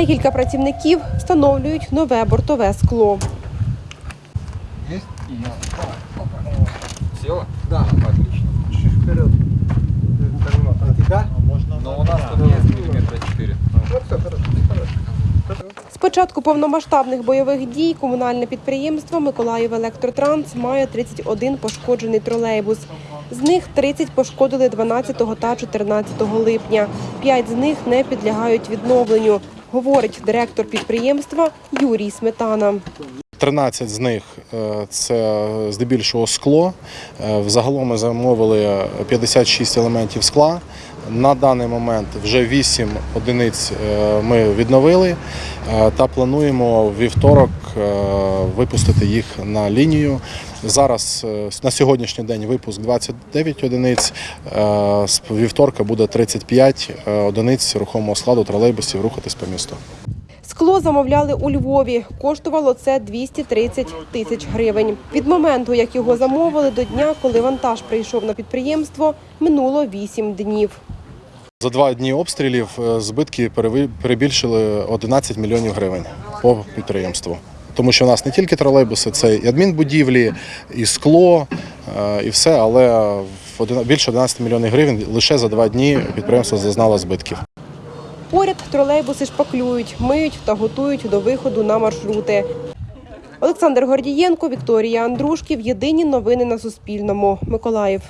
Декілька працівників встановлюють нове бортове скло. Я. Села? Да. Отлично. Чуть вперед. Но у нас тут есть миллиметра 4. Вот все, хорошо. хорошо. З початку повномасштабних бойових дій комунальне підприємство Миколаїв Електротранс має 31 пошкоджений тролейбус. З них 30 пошкодили 12 та 14 липня. П'ять з них не підлягають відновленню, говорить директор підприємства Юрій Сметана. 13 з них е, це здебільшого скло. Е, Взагалом ми замовили 56 елементів скла. На даний момент вже 8 одиниць е, ми відновили та плануємо вівторок випустити їх на лінію. Зараз е, на сьогоднішній день випуск 29 одиниць. е, З вівторка буде 35 е, одиниць рухомого складу тролейбусів рухатись по місту. Скло замовляли у Львові. Коштувало це 230 тисяч гривень. Від моменту, як його замовили, до дня, коли вантаж прийшов на підприємство, минуло 8 днів. За два дні обстрілів збитки перебільшили 11 мільйонів гривень по підприємству. Тому що у нас не тільки тролейбуси, це і адмінбудівлі, і скло, е, і все, але більше 11 мільйонів гривень лише за два дні підприємство зазнало збитків. Поряд тролейбуси шпаклюють, миють та готують до виходу на маршрути. Олександр Гордієнко, Вікторія Андрушків. Єдині новини на Суспільному. Миколаїв.